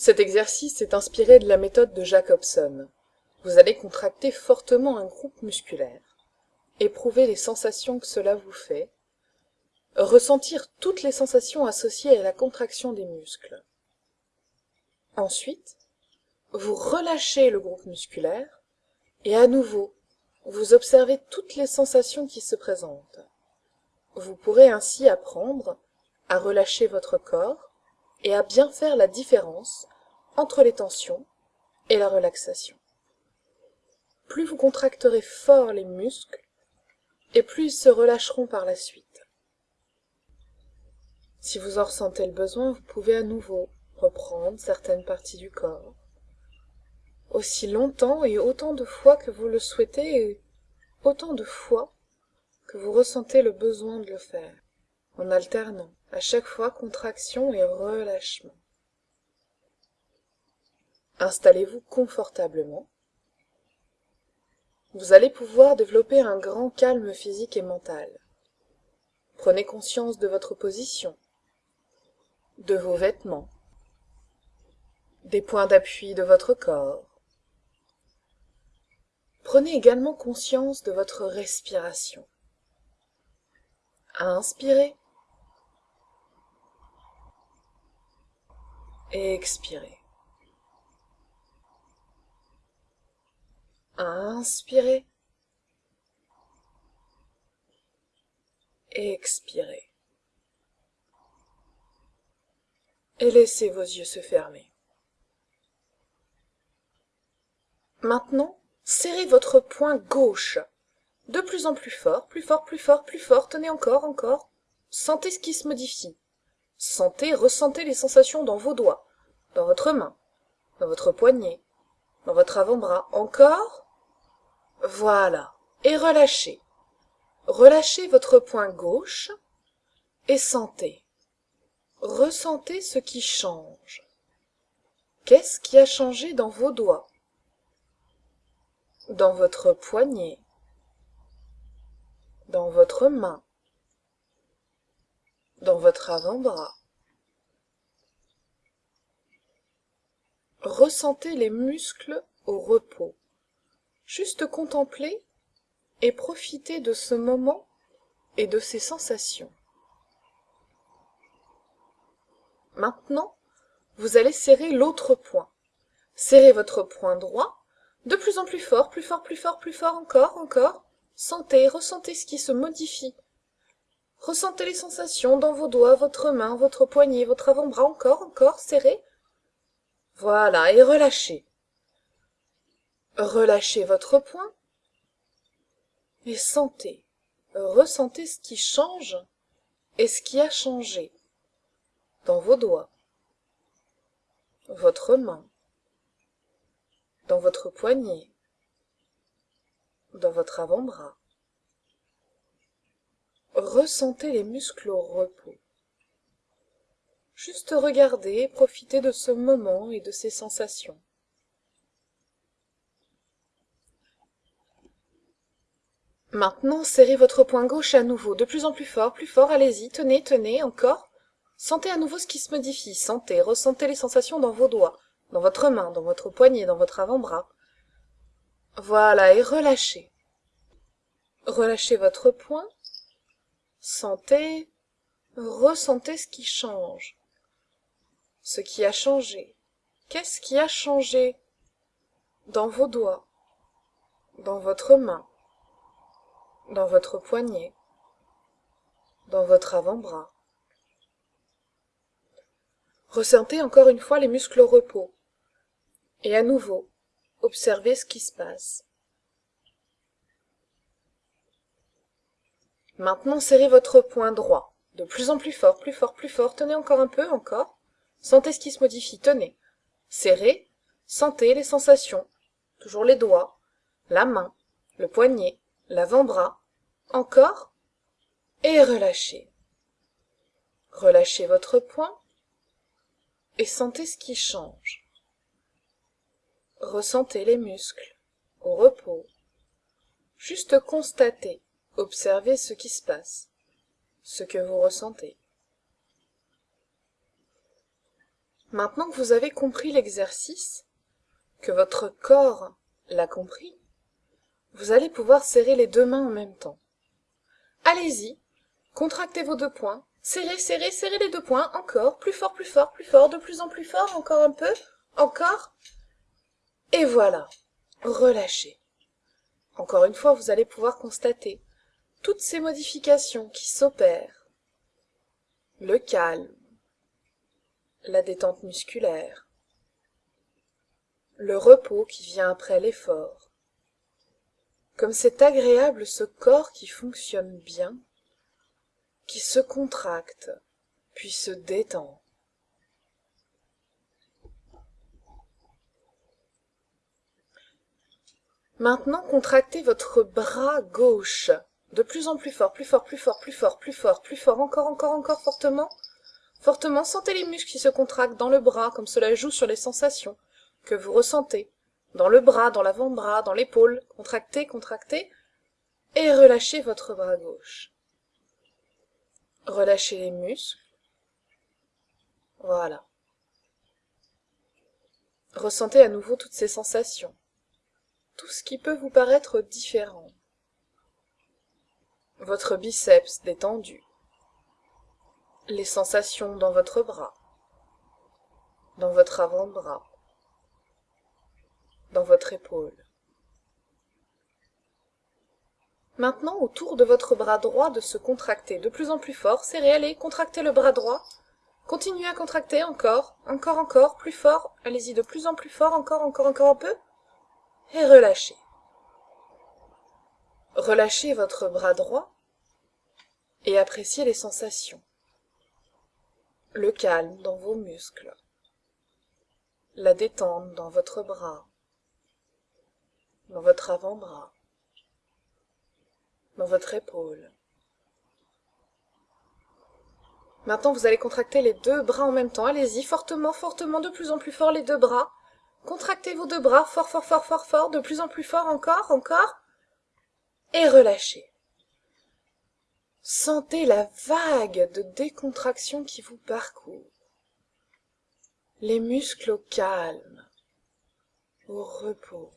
cet exercice est inspiré de la méthode de jacobson. Vous allez contracter fortement un groupe musculaire. Éprouver les sensations que cela vous fait. Ressentir toutes les sensations associées à la contraction des muscles. Ensuite vous relâchez le groupe musculaire et à nouveau vous observez toutes les sensations qui se présentent. Vous pourrez ainsi apprendre à relâcher votre corps et à bien faire la différence entre les tensions et la relaxation. Plus vous contracterez fort les muscles et plus ils se relâcheront par la suite. Si vous en ressentez le besoin vous pouvez à nouveau reprendre certaines parties du corps aussi longtemps et autant de fois que vous le souhaitez et autant de fois que vous ressentez le besoin de le faire en alternant à chaque fois contraction et relâchement installez-vous confortablement. Vous allez pouvoir développer un grand calme physique et mental. Prenez conscience de votre position de vos vêtements des points d'appui de votre corps. Prenez également conscience de votre respiration. Inspirez. Et inspirez expirez et laissez vos yeux se fermer. Maintenant serrez votre poing gauche. De plus en plus fort plus fort plus fort plus fort. Tenez encore encore. Sentez ce qui se modifie. Sentez ressentez les sensations dans vos doigts dans votre main dans votre poignet dans votre avant-bras. Encore voilà. Et relâchez. Relâchez votre poing gauche et sentez. Ressentez ce qui change. Qu'est-ce qui a changé dans vos doigts? Dans votre poignet. Dans votre main. Dans votre avant-bras. Ressentez les muscles au repos juste contemplez et profitez de ce moment et de ces sensations. Maintenant vous allez serrer l'autre poing serrez votre poing droit de plus en plus fort plus fort plus fort plus fort encore encore. Sentez ressentez ce qui se modifie. Ressentez les sensations dans vos doigts votre main votre poignet votre avant-bras encore encore serrez. Voilà et relâchez relâchez votre poing et sentez ressentez ce qui change et ce qui a changé dans vos doigts votre main dans votre poignet dans votre avant-bras. Ressentez les muscles au repos. Juste regardez et profitez de ce moment et de ces sensations maintenant serrez votre poing gauche à nouveau de plus en plus fort plus fort allez-y tenez tenez encore. Sentez à nouveau ce qui se modifie sentez ressentez les sensations dans vos doigts dans votre main dans votre poignet dans votre avant-bras. Voilà et relâchez. Relâchez votre poing sentez ressentez ce qui change. Ce qui a changé. Qu'est-ce qui a changé dans vos doigts dans votre main? Dans votre poignet dans votre avant-bras. Ressentez encore une fois les muscles au repos et à nouveau observez ce qui se passe. Maintenant serrez votre poing droit de plus en plus fort plus fort plus fort. Tenez encore un peu encore. Sentez ce qui se modifie tenez. Serrez sentez les sensations. Toujours les doigts la main le poignet l'avant-bras encore et relâchez. Relâchez votre poing et sentez ce qui change. Ressentez les muscles au repos. Juste constatez observez ce qui se passe ce que vous ressentez. Maintenant que vous avez compris l'exercice que votre corps l'a compris vous allez pouvoir serrer les deux mains en même temps allez-y. Contractez vos deux poings serrez serrez serrez les deux poings encore. Plus fort plus fort plus fort. De plus en plus fort. Encore un peu. Encore. Et voilà. Relâchez. Encore une fois vous allez pouvoir constater toutes ces modifications qui s'opèrent. Le calme. La détente musculaire. Le repos qui vient après l'effort comme c'est agréable ce corps qui fonctionne bien qui se contracte puis se détend. Maintenant contractez votre bras gauche de plus en plus fort plus fort plus fort plus fort plus fort plus fort encore encore encore fortement fortement. Sentez les muscles qui se contractent dans le bras comme cela joue sur les sensations que vous ressentez dans le bras dans l'avant-bras dans l'épaule. Contractez contractez et relâchez votre bras gauche. Relâchez les muscles. Voilà. Ressentez à nouveau toutes ces sensations. Tout ce qui peut vous paraître différent. Votre biceps détendu. Les sensations dans votre bras. Dans votre avant-bras dans votre épaule. Maintenant autour de votre bras droit de se contracter de plus en plus fort serrez allez contractez le bras droit. Continuez à contracter encore encore encore plus fort. Allez-y de plus en plus fort encore encore encore un peu. Et relâchez. Relâchez votre bras droit et appréciez les sensations. Le calme dans vos muscles. La détente dans votre bras dans votre avant-bras. Dans votre épaule. Maintenant vous allez contracter les deux bras en même temps. Allez-y fortement fortement de plus en plus fort les deux bras. Contractez vos deux bras fort fort fort fort fort de plus en plus fort encore encore. Et relâchez. Sentez la vague de décontraction qui vous parcourt. Les muscles au calme au repos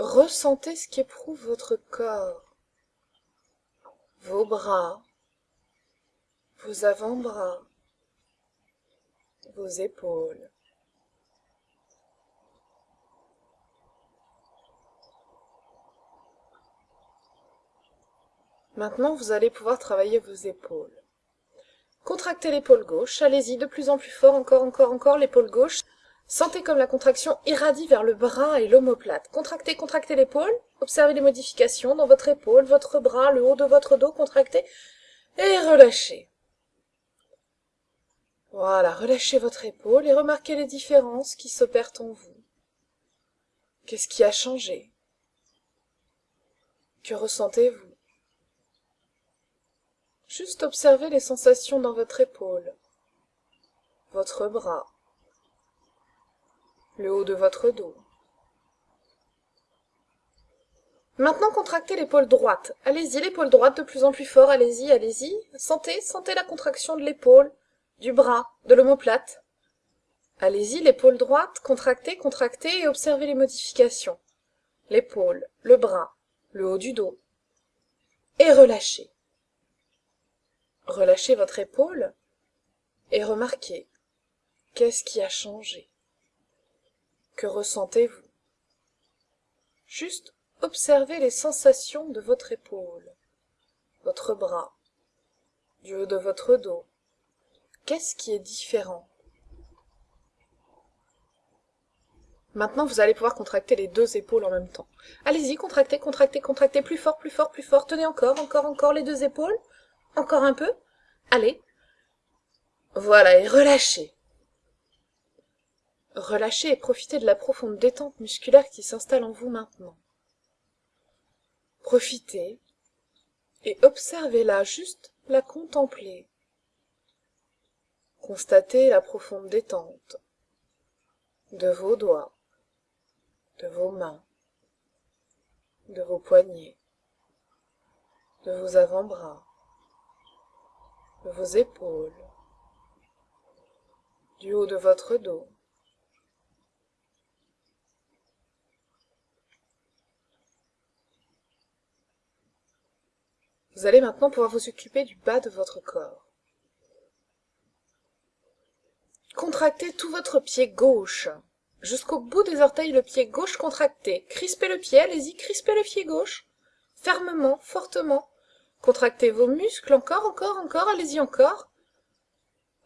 ressentez ce qu'éprouve votre corps. Vos bras vos avant-bras vos épaules. Maintenant vous allez pouvoir travailler vos épaules. Contractez l'épaule gauche allez-y de plus en plus fort encore encore encore l'épaule gauche sentez comme la contraction irradie vers le bras et l'omoplate. Contractez contractez l'épaule. Observez les modifications dans votre épaule votre bras le haut de votre dos. Contractez et relâchez. Voilà relâchez votre épaule et remarquez les différences qui s'opèrent en vous. Qu'est-ce qui a changé? Que ressentez-vous? Juste observez les sensations dans votre épaule. Votre bras le haut de votre dos. Maintenant contractez l'épaule droite. Allez-y l'épaule droite de plus en plus fort. Allez-y allez-y. Sentez sentez la contraction de l'épaule du bras de l'omoplate. Allez-y l'épaule droite. Contractez contractez et observez les modifications. L'épaule le bras le haut du dos. Et relâchez. Relâchez votre épaule et remarquez qu'est-ce qui a changé que ressentez-vous? Juste observez les sensations de votre épaule votre bras du haut de votre dos. Qu'est-ce qui est différent? Maintenant vous allez pouvoir contracter les deux épaules en même temps. Allez-y contractez contractez contractez plus fort plus fort plus fort. Tenez encore encore encore les deux épaules. Encore un peu. Allez. Voilà et relâchez relâchez et profitez de la profonde détente musculaire qui s'installe en vous maintenant profitez et observez-la juste la contempler constatez la profonde détente de vos doigts de vos mains de vos poignets de vos avant-bras de vos épaules du haut de votre dos. Vous allez maintenant pouvoir vous occuper du bas de votre corps. Contractez tout votre pied gauche. Jusqu'au bout des orteils, le pied gauche contracté. Crispez le pied, allez-y, crispez le pied gauche. Fermement, fortement. Contractez vos muscles, encore, encore, encore, allez-y encore.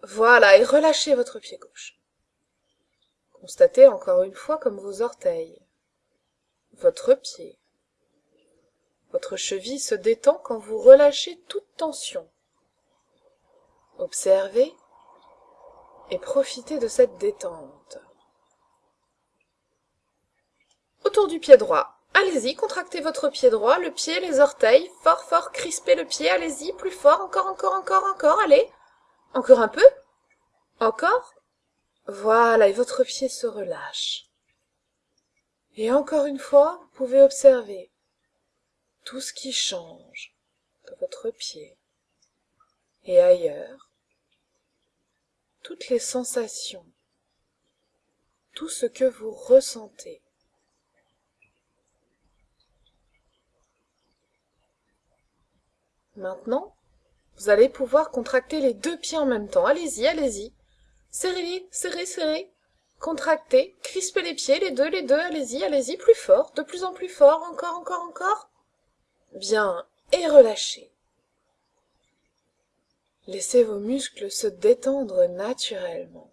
Voilà, et relâchez votre pied gauche. Constatez encore une fois comme vos orteils, votre pied, votre cheville se détend quand vous relâchez toute tension. Observez et profitez de cette détente. Autour du pied droit, allez-y, contractez votre pied droit, le pied, les orteils, fort fort, crispez le pied, allez-y, plus fort, encore, encore, encore, encore, allez. Encore un peu Encore Voilà, et votre pied se relâche. Et encore une fois, vous pouvez observer tout ce qui change de votre pied et ailleurs, toutes les sensations, tout ce que vous ressentez. Maintenant, vous allez pouvoir contracter les deux pieds en même temps. Allez-y, allez-y. Serrez, serrez, serrez. Contractez, crispez les pieds, les deux, les deux, allez-y, allez-y, plus fort, de plus en plus fort, encore, encore, encore. Bien, et relâchez. Laissez vos muscles se détendre naturellement.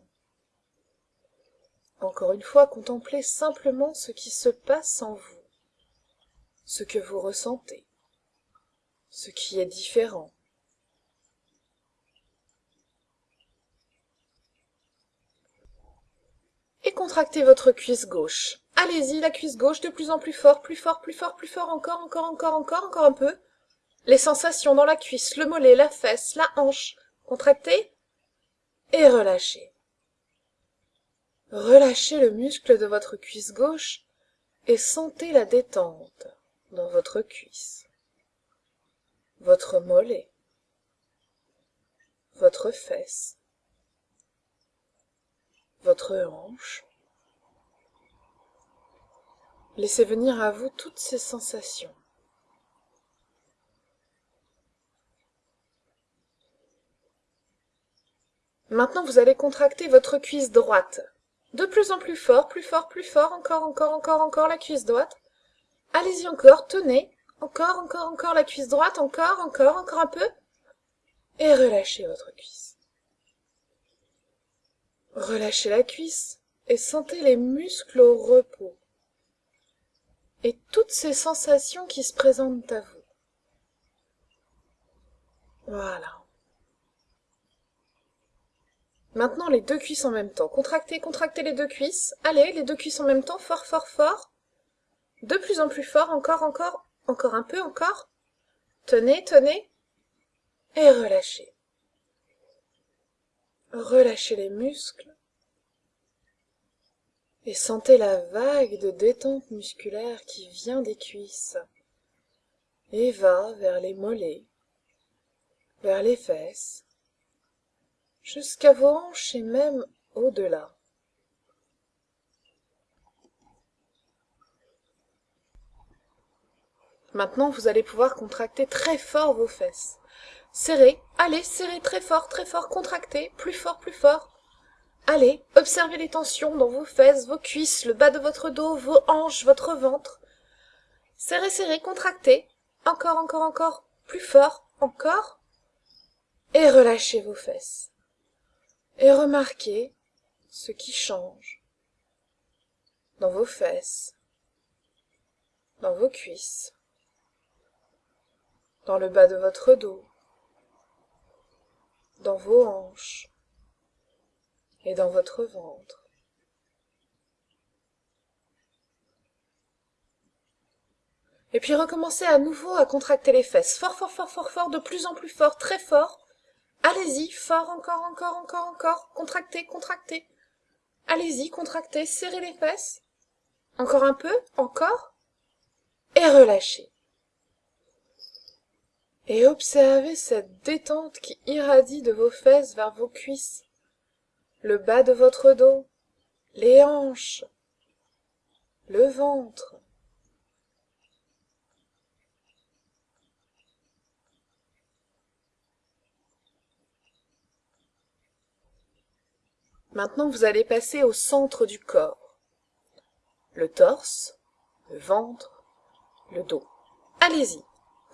Encore une fois, contemplez simplement ce qui se passe en vous, ce que vous ressentez, ce qui est différent. Et contractez votre cuisse gauche. Allez-y, la cuisse gauche, de plus en plus fort, plus fort, plus fort, plus fort, encore, encore, encore, encore, encore un peu. Les sensations dans la cuisse, le mollet, la fesse, la hanche. Contractez et relâchez. Relâchez le muscle de votre cuisse gauche et sentez la détente dans votre cuisse, votre mollet, votre fesse, votre hanche. Laissez venir à vous toutes ces sensations. Maintenant, vous allez contracter votre cuisse droite. De plus en plus fort, plus fort, plus fort, encore, encore, encore, encore la cuisse droite. Allez-y encore, tenez. Encore, encore, encore la cuisse droite, encore, encore, encore un peu. Et relâchez votre cuisse. Relâchez la cuisse et sentez les muscles au repos. Et toutes ces sensations qui se présentent à vous. Voilà. Maintenant les deux cuisses en même temps. Contractez, contractez les deux cuisses. Allez, les deux cuisses en même temps, fort, fort, fort. De plus en plus fort, encore, encore, encore un peu, encore. Tenez, tenez. Et relâchez. Relâchez les muscles. Et sentez la vague de détente musculaire qui vient des cuisses et va vers les mollets, vers les fesses, jusqu'à vos hanches et même au-delà. Maintenant, vous allez pouvoir contracter très fort vos fesses. Serrez, allez, serrez très fort, très fort, contractez, plus fort, plus fort. Allez, observez les tensions dans vos fesses, vos cuisses, le bas de votre dos, vos hanches, votre ventre. Serrez, serrez, contractez. Encore, encore, encore, plus fort, encore. Et relâchez vos fesses et remarquez ce qui change dans vos fesses, dans vos cuisses, dans le bas de votre dos, dans vos hanches et dans votre ventre. Et puis recommencez à nouveau à contracter les fesses, fort, fort, fort, fort, fort, de plus en plus fort, très fort, Allez-y, fort, encore, encore, encore, encore. Contractez, contractez. Allez-y, contractez, serrez les fesses. Encore un peu, encore. Et relâchez. Et observez cette détente qui irradie de vos fesses vers vos cuisses, le bas de votre dos les hanches le ventre Maintenant, vous allez passer au centre du corps. Le torse, le ventre, le dos. Allez-y.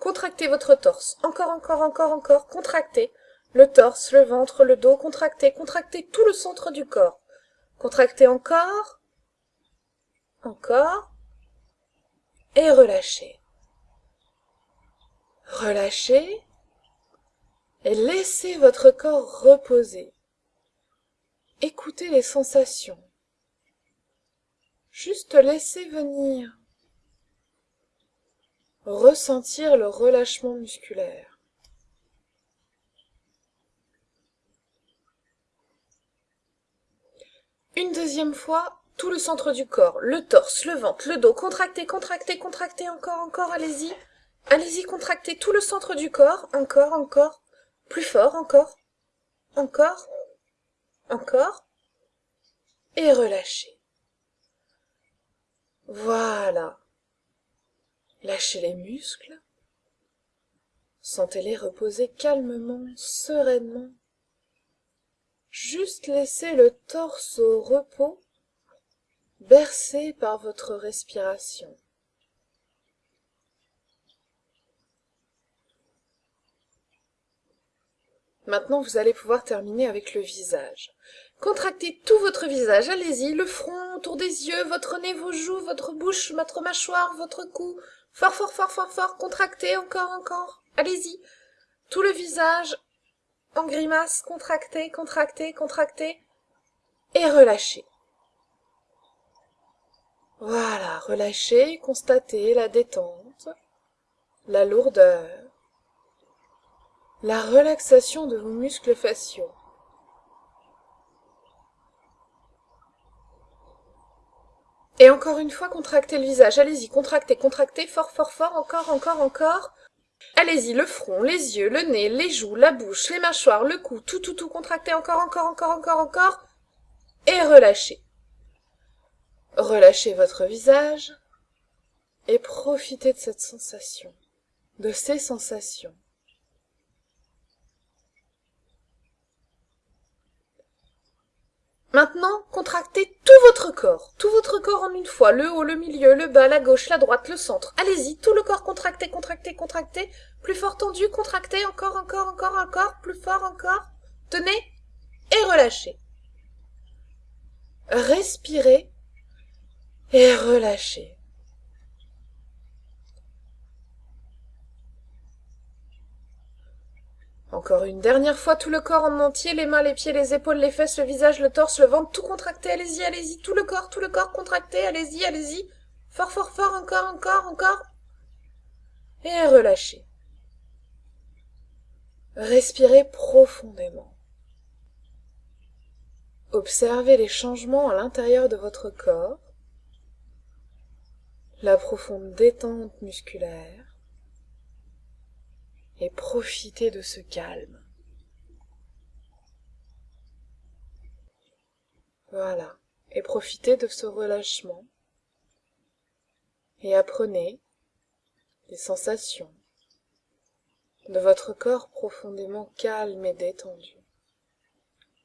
Contractez votre torse. Encore, encore, encore, encore. Contractez. Le torse, le ventre, le dos. Contractez, contractez tout le centre du corps. Contractez encore. Encore. Et relâchez. Relâchez. Et laissez votre corps reposer. Écoutez les sensations. Juste laissez venir. Ressentir le relâchement musculaire. Une deuxième fois, tout le centre du corps, le torse, le ventre, le dos, contractez, contractez, contractez, encore, encore, allez-y. Allez-y, contractez tout le centre du corps, encore, encore, plus fort, encore, encore encore et relâchez. Voilà. Lâchez les muscles. Sentez-les reposer calmement sereinement juste laissez le torse au repos bercé par votre respiration Maintenant, vous allez pouvoir terminer avec le visage. Contractez tout votre visage, allez-y, le front, autour des yeux, votre nez, vos joues, votre bouche, votre mâchoire, votre cou. Fort, fort, fort, fort, fort, contractez, encore, encore. Allez-y. Tout le visage en grimace, contractez, contractez, contractez. Et relâchez. Voilà, relâchez, constatez la détente, la lourdeur, la relaxation de vos muscles faciaux. Et encore une fois, contractez le visage. Allez-y, contractez, contractez, fort, fort, fort, encore, encore, encore. Allez-y, le front, les yeux, le nez, les joues, la bouche, les mâchoires, le cou, tout, tout, tout, contractez encore, encore, encore, encore, encore. Et relâchez. Relâchez votre visage et profitez de cette sensation, de ces sensations. Maintenant, contractez tout votre corps, tout votre corps en une fois, le haut, le milieu, le bas, la gauche, la droite, le centre. Allez-y, tout le corps contracté, contracté, contracté, plus fort tendu, contracté, encore, encore, encore, encore, plus fort encore. Tenez et relâchez. Respirez et relâchez. Encore une dernière fois tout le corps en entier, les mains, les pieds, les épaules, les fesses, le visage, le torse, le ventre, tout contracté, allez-y, allez-y, tout le corps, tout le corps contracté, allez-y, allez-y. Fort, fort, fort, encore, encore, encore. Et relâchez. Respirez profondément. Observez les changements à l'intérieur de votre corps, la profonde détente musculaire, et profitez de ce calme. Voilà, et profitez de ce relâchement et apprenez les sensations de votre corps profondément calme et détendu.